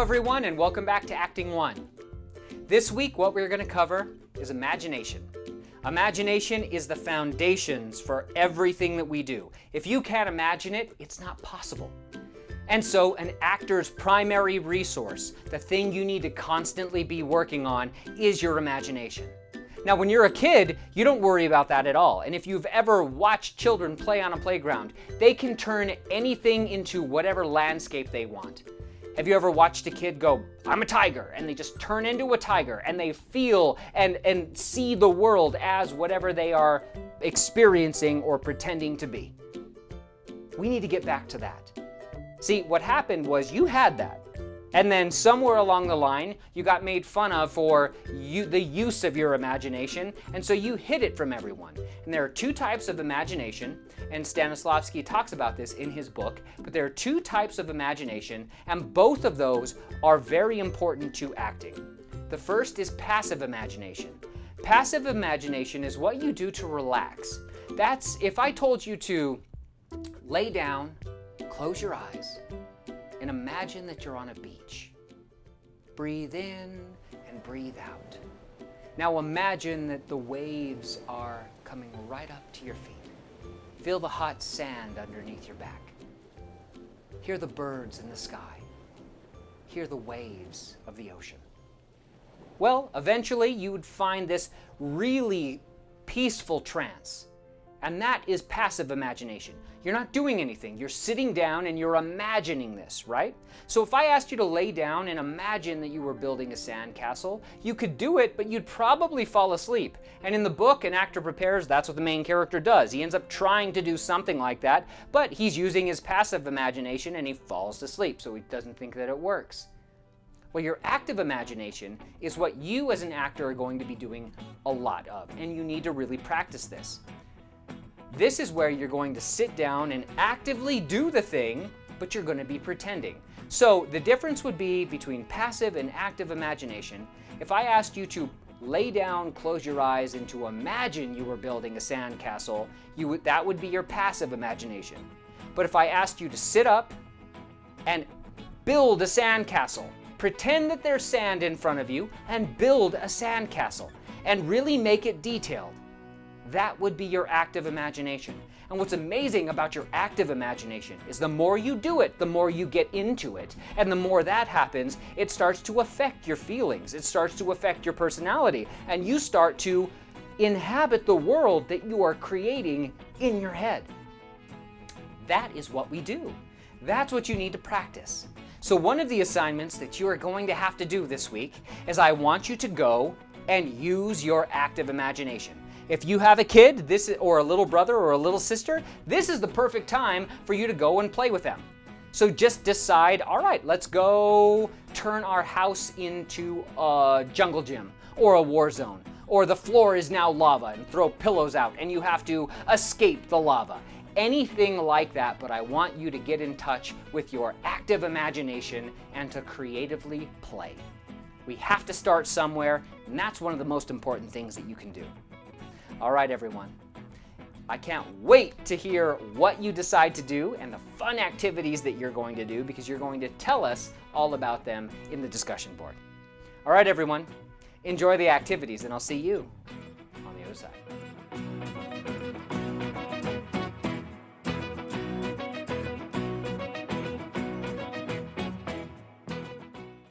everyone, and welcome back to Acting 1. This week, what we're going to cover is imagination. Imagination is the foundations for everything that we do. If you can't imagine it, it's not possible. And so an actor's primary resource, the thing you need to constantly be working on, is your imagination. Now, when you're a kid, you don't worry about that at all. And if you've ever watched children play on a playground, they can turn anything into whatever landscape they want. Have you ever watched a kid go, I'm a tiger, and they just turn into a tiger and they feel and, and see the world as whatever they are experiencing or pretending to be? We need to get back to that. See, what happened was you had that. And then somewhere along the line, you got made fun of for you, the use of your imagination, and so you hid it from everyone. And there are two types of imagination, and Stanislavski talks about this in his book, but there are two types of imagination, and both of those are very important to acting. The first is passive imagination. Passive imagination is what you do to relax. That's if I told you to lay down, close your eyes, and imagine that you're on a beach. Breathe in and breathe out. Now imagine that the waves are coming right up to your feet. Feel the hot sand underneath your back. Hear the birds in the sky. Hear the waves of the ocean. Well, eventually you would find this really peaceful trance and that is passive imagination. You're not doing anything. You're sitting down and you're imagining this, right? So if I asked you to lay down and imagine that you were building a sandcastle, you could do it, but you'd probably fall asleep. And in the book, An Actor Prepares, that's what the main character does. He ends up trying to do something like that, but he's using his passive imagination and he falls asleep, so he doesn't think that it works. Well, your active imagination is what you as an actor are going to be doing a lot of, and you need to really practice this. This is where you're going to sit down and actively do the thing, but you're going to be pretending. So the difference would be between passive and active imagination. If I asked you to lay down, close your eyes, and to imagine you were building a sandcastle, you would, that would be your passive imagination. But if I asked you to sit up and build a sandcastle, pretend that there's sand in front of you and build a sandcastle and really make it detailed, that would be your active imagination. And what's amazing about your active imagination is the more you do it, the more you get into it. And the more that happens, it starts to affect your feelings. It starts to affect your personality. And you start to inhabit the world that you are creating in your head. That is what we do. That's what you need to practice. So one of the assignments that you are going to have to do this week is I want you to go and use your active imagination. If you have a kid this or a little brother or a little sister, this is the perfect time for you to go and play with them. So just decide, all right, let's go turn our house into a jungle gym or a war zone. Or the floor is now lava and throw pillows out and you have to escape the lava. Anything like that, but I want you to get in touch with your active imagination and to creatively play. We have to start somewhere, and that's one of the most important things that you can do. All right, everyone. I can't wait to hear what you decide to do and the fun activities that you're going to do because you're going to tell us all about them in the discussion board. All right, everyone. Enjoy the activities, and I'll see you on the other side.